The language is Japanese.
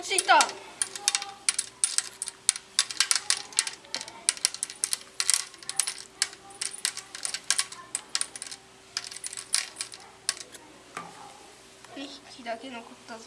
落ちてきた。2匹だけ残ったぞ。